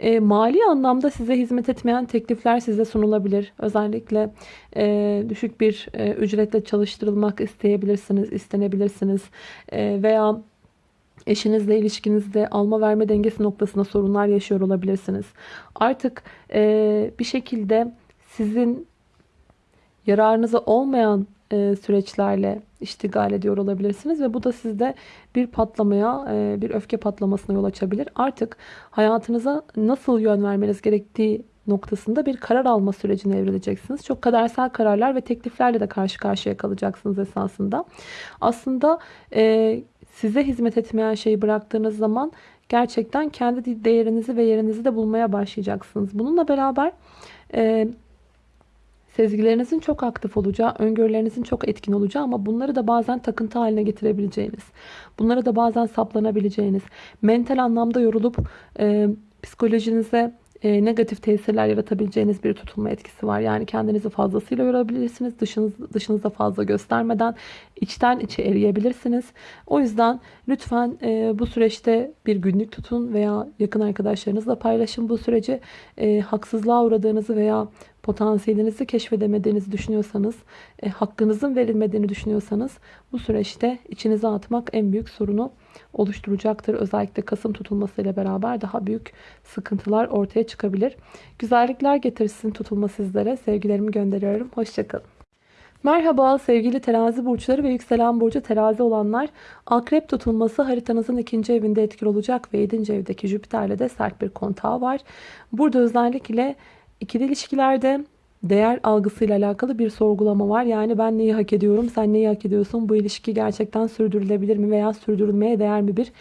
E, mali anlamda size hizmet etmeyen teklifler size sunulabilir. Özellikle e, düşük bir e, ücretle çalıştırılmak isteyebilirsiniz, istenebilirsiniz. E, veya eşinizle ilişkinizde alma verme dengesi noktasında sorunlar yaşıyor olabilirsiniz. Artık e, bir şekilde sizin yararınıza olmayan e, süreçlerle iştigal ediyor olabilirsiniz ve bu da sizde bir patlamaya, e, bir öfke patlamasına yol açabilir. Artık hayatınıza nasıl yön vermeniz gerektiği noktasında bir karar alma sürecine evrileceksiniz. Çok kadersel kararlar ve tekliflerle de karşı karşıya kalacaksınız esasında. Aslında e, size hizmet etmeyen şeyi bıraktığınız zaman gerçekten kendi değerinizi ve yerinizi de bulmaya başlayacaksınız. Bununla beraber e, sezgilerinizin çok aktif olacağı, öngörülerinizin çok etkin olacağı ama bunları da bazen takıntı haline getirebileceğiniz, bunlara da bazen saplanabileceğiniz, mental anlamda yorulup e, psikolojinize e, negatif tesirler yaratabileceğiniz bir tutulma etkisi var. Yani kendinizi fazlasıyla yorabilirsiniz. Dışınız, dışınızda fazla göstermeden içten içe eriyebilirsiniz. O yüzden lütfen e, bu süreçte bir günlük tutun veya yakın arkadaşlarınızla paylaşın bu süreci. E, haksızlığa uğradığınızı veya potansiyelinizi keşfedemediğinizi düşünüyorsanız, e, hakkınızın verilmediğini düşünüyorsanız bu süreçte içinize atmak en büyük sorunu oluşturacaktır. Özellikle Kasım tutulmasıyla beraber daha büyük sıkıntılar ortaya çıkabilir. Güzellikler getirsin tutulma sizlere. Sevgilerimi gönderiyorum. Hoşçakalın. Merhaba sevgili terazi burçları ve yükselen burcu terazi olanlar. Akrep tutulması haritanızın ikinci evinde etkili olacak ve 7. evdeki Jüpiter'le de sert bir kontağı var. Burada özellikle ikili ilişkilerde değer algısıyla alakalı bir sorgulama var. Yani ben neyi hak ediyorum, sen neyi hak ediyorsun, bu ilişki gerçekten sürdürülebilir mi veya sürdürülmeye değer mi bir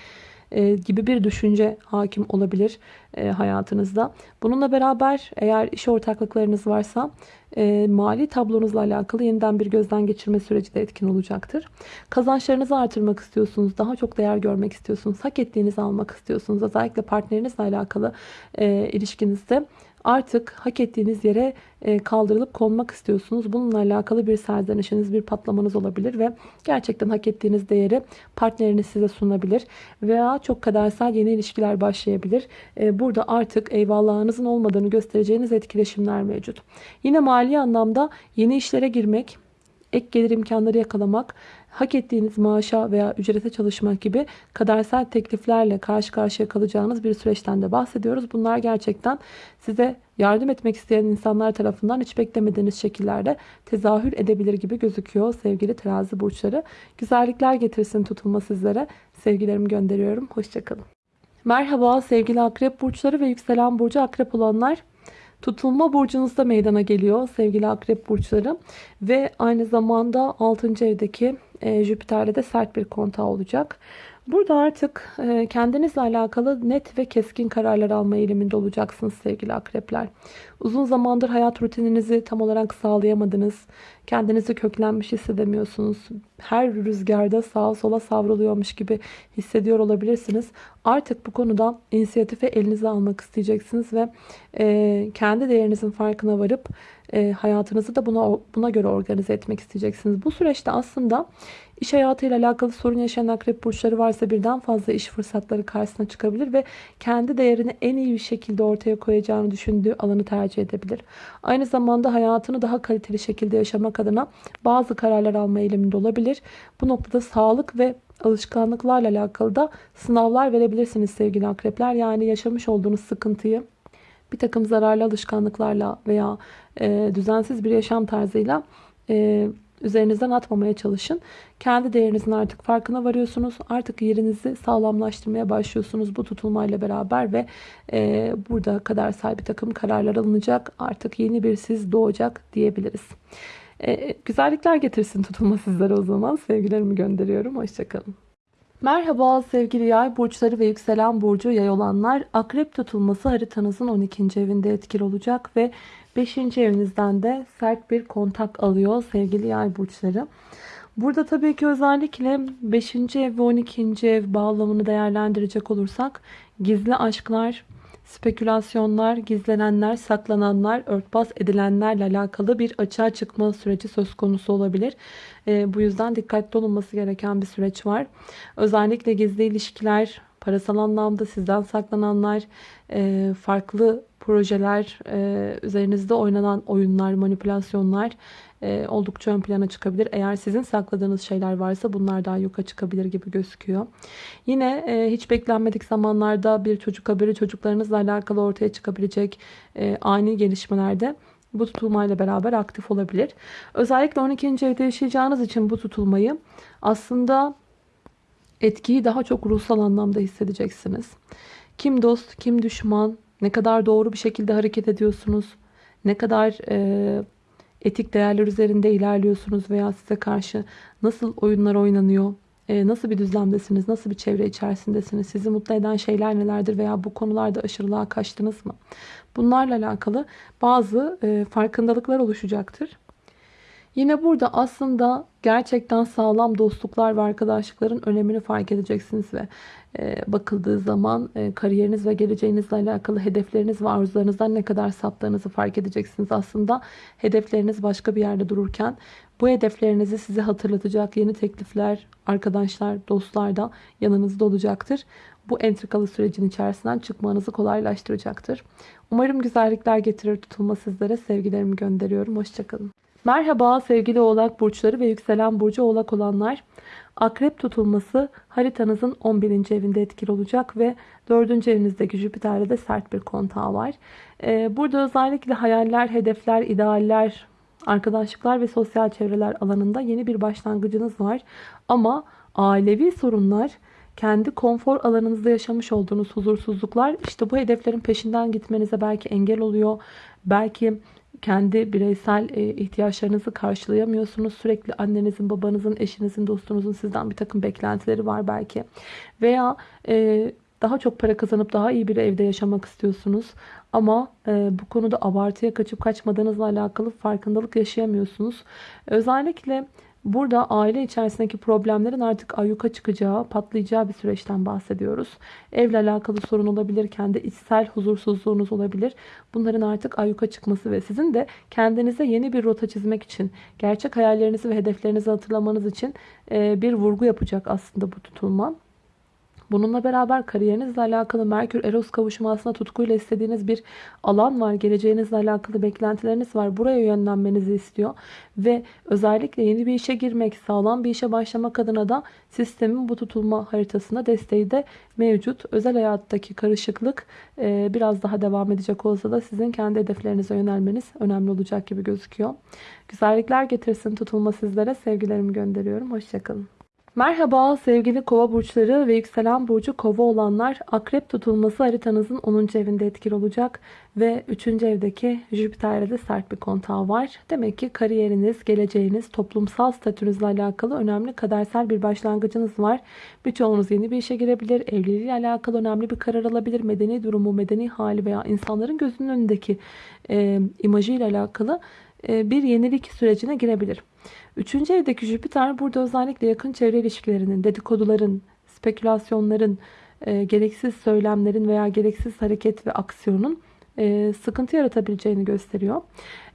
e, gibi bir düşünce hakim olabilir e, hayatınızda. Bununla beraber eğer iş ortaklıklarınız varsa e, mali tablonuzla alakalı yeniden bir gözden geçirme süreci de etkin olacaktır. Kazançlarınızı artırmak istiyorsunuz, daha çok değer görmek istiyorsunuz, hak ettiğinizi almak istiyorsunuz. Özellikle partnerinizle alakalı e, ilişkinizde artık hak ettiğiniz yere e, kaldırılıp konmak istiyorsunuz. Bununla alakalı bir serzenişiniz, bir patlamanız olabilir ve gerçekten hak ettiğiniz değeri partneriniz size sunabilir. Veya çok kadersel yeni ilişkiler başlayabilir. E, burada artık eyvallahınızın olmadığını göstereceğiniz etkileşimler mevcut. Yine mali anlamda yeni işlere girmek, ek gelir imkanları yakalamak, hak ettiğiniz maaşa veya ücrete çalışmak gibi kadersel tekliflerle karşı karşıya kalacağınız bir süreçten de bahsediyoruz. Bunlar gerçekten size yardım etmek isteyen insanlar tarafından hiç beklemediğiniz şekillerde tezahür edebilir gibi gözüküyor sevgili terazi burçları. Güzellikler getirsin tutulma sizlere. Sevgilerimi gönderiyorum. Hoşçakalın. Merhaba sevgili akrep burçları ve yükselen burcu akrep olanlar. Tutulma burcunuzda meydana geliyor sevgili akrep burçları. Ve aynı zamanda 6. evdeki e, Jüpiter'le de sert bir kontağı olacak. Burada artık e, kendinizle alakalı net ve keskin kararlar alma eğiliminde olacaksınız sevgili akrepler. Uzun zamandır hayat rutininizi tam olarak sağlayamadınız. Kendinizi köklenmiş hissedemiyorsunuz. Her rüzgarda sağa sola savruluyormuş gibi hissediyor olabilirsiniz. Artık bu konuda inisiyatifi elinize almak isteyeceksiniz ve e, kendi değerinizin farkına varıp e, hayatınızı da buna, buna göre organize etmek isteyeceksiniz. Bu süreçte aslında iş hayatıyla alakalı sorun yaşayan akrep burçları varsa birden fazla iş fırsatları karşısına çıkabilir ve kendi değerini en iyi bir şekilde ortaya koyacağını düşündüğü alanı tercih edebilir. Aynı zamanda hayatını daha kaliteli şekilde yaşamak adına bazı kararlar alma eğiliminde olabilir. Bu noktada sağlık ve alışkanlıklarla alakalı da sınavlar verebilirsiniz sevgili akrepler. Yani yaşamış olduğunuz sıkıntıyı bir takım zararlı alışkanlıklarla veya e, düzensiz bir yaşam tarzıyla e, üzerinizden atmamaya çalışın. Kendi değerinizin artık farkına varıyorsunuz. Artık yerinizi sağlamlaştırmaya başlıyorsunuz bu tutulmayla beraber ve e, burada kadersel bir takım kararlar alınacak. Artık yeni bir siz doğacak diyebiliriz. E, güzellikler getirsin tutulma sizlere o zaman. Sevgilerimi gönderiyorum. Hoşçakalın. Merhaba sevgili yay burçları ve yükselen burcu yay olanlar. Akrep tutulması haritanızın 12. evinde etkili olacak ve 5. evinizden de sert bir kontak alıyor sevgili yay burçları. Burada tabii ki özellikle 5. ev ve 12. ev bağlamını değerlendirecek olursak gizli aşklar, spekülasyonlar, gizlenenler, saklananlar, örtbas edilenlerle alakalı bir açığa çıkma süreci söz konusu olabilir. E, bu yüzden dikkatli olunması gereken bir süreç var. Özellikle gizli ilişkiler, parasal anlamda sizden saklananlar, e, farklı projeler, e, üzerinizde oynanan oyunlar, manipülasyonlar e, oldukça ön plana çıkabilir. Eğer sizin sakladığınız şeyler varsa bunlar daha yuka çıkabilir gibi gözüküyor. Yine hiç beklenmedik zamanlarda bir çocuk haberi çocuklarınızla alakalı ortaya çıkabilecek ani gelişmelerde bu tutulmayla beraber aktif olabilir. Özellikle 12. evde yaşayacağınız için bu tutulmayı aslında etkiyi daha çok ruhsal anlamda hissedeceksiniz. Kim dost, kim düşman, ne kadar doğru bir şekilde hareket ediyorsunuz, ne kadar e, etik değerler üzerinde ilerliyorsunuz veya size karşı nasıl oyunlar oynanıyor, e, nasıl bir düzlemdesiniz, nasıl bir çevre içerisindesiniz, sizi mutlu eden şeyler nelerdir veya bu konularda aşırılığa kaçtınız mı? Bunlarla alakalı bazı e, farkındalıklar oluşacaktır. Yine burada aslında gerçekten sağlam dostluklar ve arkadaşlıkların önemini fark edeceksiniz ve e, bakıldığı zaman e, kariyeriniz ve geleceğinizle alakalı hedefleriniz ve arzularınızdan ne kadar saptığınızı fark edeceksiniz. Aslında hedefleriniz başka bir yerde dururken bu hedeflerinizi size hatırlatacak yeni teklifler, arkadaşlar, dostlar da yanınızda olacaktır. Bu entrikalı sürecin içerisinden çıkmanızı kolaylaştıracaktır. Umarım güzellikler getirir tutulma sizlere. Sevgilerimi gönderiyorum. Hoşçakalın. Merhaba sevgili oğlak burçları ve yükselen burcu oğlak olanlar. Akrep tutulması haritanızın 11. evinde etkili olacak ve 4. evinizdeki Jüpiter'de de sert bir kontağı var. Ee, burada özellikle hayaller, hedefler, idealler, arkadaşlıklar ve sosyal çevreler alanında yeni bir başlangıcınız var. Ama ailevi sorunlar, kendi konfor alanınızda yaşamış olduğunuz huzursuzluklar işte bu hedeflerin peşinden gitmenize belki engel oluyor. Belki kendi bireysel e, ihtiyaçlarınızı karşılayamıyorsunuz. Sürekli annenizin, babanızın, eşinizin, dostunuzun sizden bir takım beklentileri var belki. Veya e, daha çok para kazanıp daha iyi bir evde yaşamak istiyorsunuz. Ama e, bu konuda abartıya kaçıp kaçmadığınızla alakalı farkındalık yaşayamıyorsunuz. Özellikle Burada aile içerisindeki problemlerin artık ayyuka çıkacağı, patlayacağı bir süreçten bahsediyoruz. Evle alakalı sorun olabilirken de içsel huzursuzluğunuz olabilir. Bunların artık ayyuka çıkması ve sizin de kendinize yeni bir rota çizmek için, gerçek hayallerinizi ve hedeflerinizi hatırlamanız için bir vurgu yapacak aslında bu tutulma. Bununla beraber kariyerinizle alakalı Merkür Eros kavuşumu aslında tutkuyla istediğiniz bir alan var. Geleceğinizle alakalı beklentileriniz var. Buraya yönlenmenizi istiyor. Ve özellikle yeni bir işe girmek, sağlam bir işe başlamak adına da sistemin bu tutulma haritasında desteği de mevcut. Özel hayattaki karışıklık e, biraz daha devam edecek olsa da sizin kendi hedeflerinize yönelmeniz önemli olacak gibi gözüküyor. Güzellikler getirsin tutulma sizlere. Sevgilerimi gönderiyorum. Hoşçakalın. Merhaba sevgili kova burçları ve yükselen burcu kova olanlar akrep tutulması haritanızın 10. evinde etkili olacak ve 3. evdeki Jüpiter'de de sert bir kontağı var. Demek ki kariyeriniz, geleceğiniz, toplumsal statünüzle alakalı önemli kadersel bir başlangıcınız var. Birçoğunuz yeni bir işe girebilir, evliliğiyle alakalı önemli bir karar alabilir, medeni durumu, medeni hali veya insanların gözünün önündeki e, imajıyla alakalı bir yenilik sürecine girebilir. Üçüncü evdeki Jüpiter burada özellikle yakın çevre ilişkilerinin, dedikoduların, spekülasyonların, e, gereksiz söylemlerin veya gereksiz hareket ve aksiyonun e, sıkıntı yaratabileceğini gösteriyor.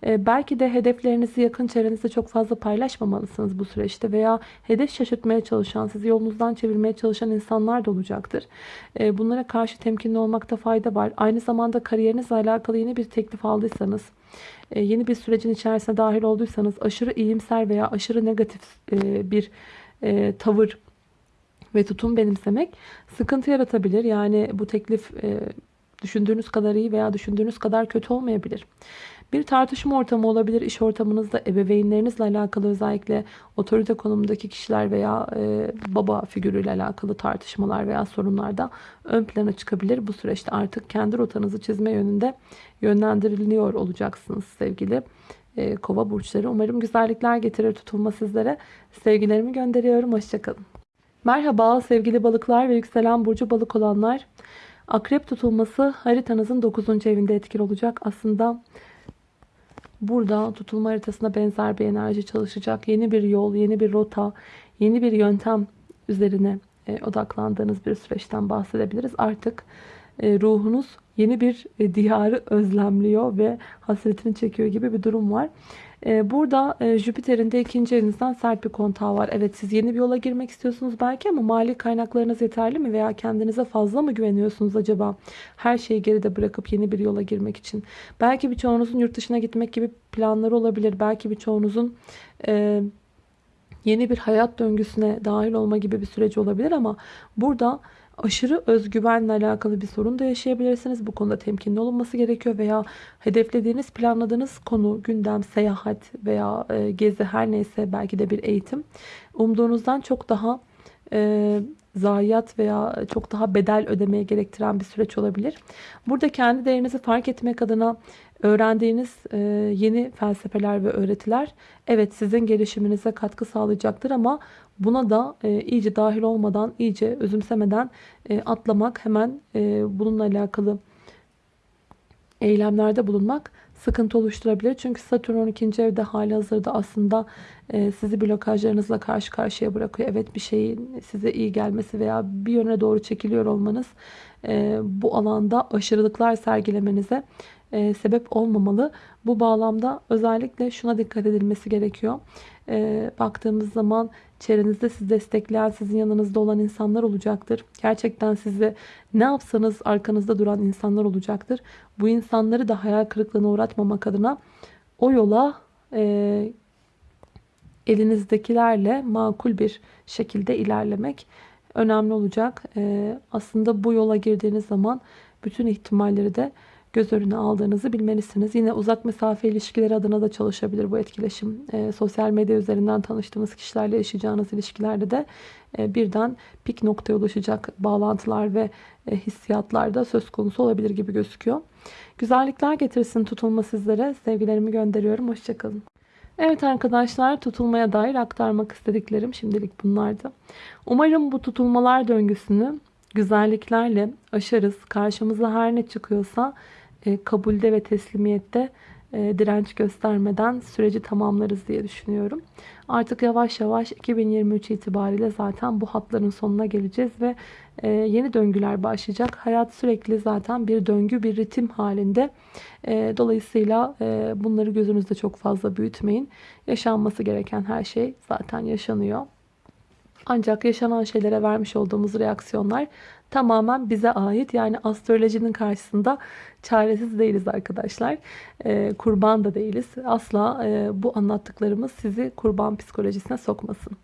E, belki de hedeflerinizi yakın çevrenizde çok fazla paylaşmamalısınız bu süreçte veya hedef şaşırtmaya çalışan, sizi yolunuzdan çevirmeye çalışan insanlar da olacaktır. E, bunlara karşı temkinli olmakta fayda var. Aynı zamanda kariyerinizle alakalı yeni bir teklif aldıysanız, e, yeni bir sürecin içerisine dahil olduysanız aşırı iyimser veya aşırı negatif e, bir e, tavır ve tutum benimsemek sıkıntı yaratabilir. Yani bu teklif düşündüğünüz kadar iyi veya düşündüğünüz kadar kötü olmayabilir. Bir tartışma ortamı olabilir. İş ortamınızda ebeveynlerinizle alakalı özellikle otorite konumundaki kişiler veya e, baba figürüyle alakalı tartışmalar veya sorunlarda ön plana çıkabilir. Bu süreçte artık kendi rotanızı çizme yönünde yönlendiriliyor olacaksınız sevgili e, kova burçları. Umarım güzellikler getirir tutulma sizlere. Sevgilerimi gönderiyorum. Hoşçakalın. Merhaba sevgili balıklar ve yükselen burcu balık olanlar. Akrep tutulması haritanızın 9. evinde etkili olacak. Aslında burada tutulma haritasına benzer bir enerji çalışacak. Yeni bir yol, yeni bir rota, yeni bir yöntem üzerine e, odaklandığınız bir süreçten bahsedebiliriz. Artık e, ruhunuz yeni bir e, diyarı özlemliyor ve hasretini çekiyor gibi bir durum var. E, burada Jüpiter'in de ikinci evinizden sert bir kontağı var. Evet siz yeni bir yola girmek istiyorsunuz belki ama mali kaynaklarınız yeterli mi? Veya kendinize fazla mı güveniyorsunuz acaba? Her şeyi geride bırakıp yeni bir yola girmek için. Belki birçoğunuzun yurt dışına gitmek gibi planları olabilir. Belki birçoğunuzun... E, yeni bir hayat döngüsüne dahil olma gibi bir süreç olabilir ama burada aşırı özgüvenle alakalı bir sorun da yaşayabilirsiniz. Bu konuda temkinli olunması gerekiyor veya hedeflediğiniz, planladığınız konu, gündem, seyahat veya e, gezi her neyse belki de bir eğitim umduğunuzdan çok daha e, zayiat veya çok daha bedel ödemeye gerektiren bir süreç olabilir. Burada kendi değerinizi fark etmek adına öğrendiğiniz e, yeni felsefeler ve öğretiler evet sizin gelişiminize katkı sağlayacaktır ama buna da e, iyice dahil olmadan, iyice özümsemeden e, atlamak, hemen bununla alakalı eylemlerde bulunmak sıkıntı oluşturabilir. Çünkü Satürn 12. evde hali hazırda aslında e, sizi blokajlarınızla karşı karşıya bırakıyor. Evet bir şeyin size iyi gelmesi veya bir yöne doğru çekiliyor olmanız e, bu alanda aşırılıklar sergilemenize e, sebep olmamalı. Bu bağlamda özellikle şuna dikkat edilmesi gerekiyor. Baktığımız zaman çevrenizde sizi destekleyen, sizin yanınızda olan insanlar olacaktır. Gerçekten sizi ne yapsanız arkanızda duran insanlar olacaktır. Bu insanları da hayal kırıklığına uğratmamak adına o yola e, elinizdekilerle makul bir şekilde ilerlemek önemli olacak. E, aslında bu yola girdiğiniz zaman bütün ihtimalleri de göz önüne aldığınızı bilmelisiniz. Yine uzak mesafe ilişkileri adına da çalışabilir bu etkileşim. E, sosyal medya üzerinden tanıştığınız kişilerle yaşayacağınız ilişkilerde de e, birden pik noktaya ulaşacak bağlantılar ve e, hissiyatlar da söz konusu olabilir gibi gözüküyor. Güzellikler getirsin tutulma sizlere. Sevgilerimi gönderiyorum. Hoşçakalın. Evet arkadaşlar tutulmaya dair aktarmak istediklerim şimdilik bunlardı. Umarım bu tutulmalar döngüsünü güzelliklerle aşarız. Karşımıza her ne çıkıyorsa e, kabulde ve teslimiyette e, direnç göstermeden süreci tamamlarız diye düşünüyorum. Artık yavaş yavaş 2023 itibariyle zaten bu hatların sonuna geleceğiz ve e, yeni döngüler başlayacak. Hayat sürekli zaten bir döngü, bir ritim halinde. Dolayısıyla bunları gözünüzde çok fazla büyütmeyin. Yaşanması gereken her şey zaten yaşanıyor. Ancak yaşanan şeylere vermiş olduğumuz reaksiyonlar tamamen bize ait. Yani astrolojinin karşısında çaresiz değiliz arkadaşlar. E, kurban da değiliz. Asla e, bu anlattıklarımız sizi kurban psikolojisine sokmasın.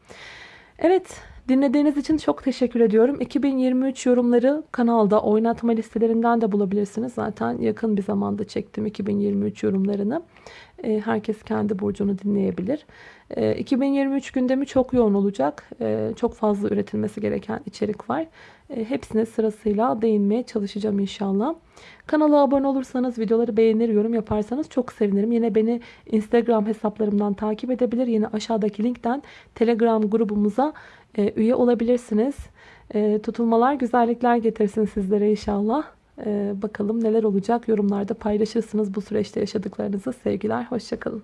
Evet dinlediğiniz için çok teşekkür ediyorum. 2023 yorumları kanalda oynatma listelerinden de bulabilirsiniz. Zaten yakın bir zamanda çektim 2023 yorumlarını. E, herkes kendi burcunu dinleyebilir. 2023 ee, gündemi çok yoğun olacak. Ee, çok fazla üretilmesi gereken içerik var. Hepsine sırasıyla değinmeye çalışacağım inşallah. Kanala abone olursanız, videoları beğenir, yorum yaparsanız çok sevinirim. Yine beni Instagram hesaplarımdan takip edebilir. Yine aşağıdaki linkten Telegram grubumuza e, üye olabilirsiniz. Tutulmalar güzellikler getirsin sizlere inşallah. Bakalım neler olacak yorumlarda paylaşırsınız bu süreçte yaşadıklarınızı. Sevgiler, hoşçakalın.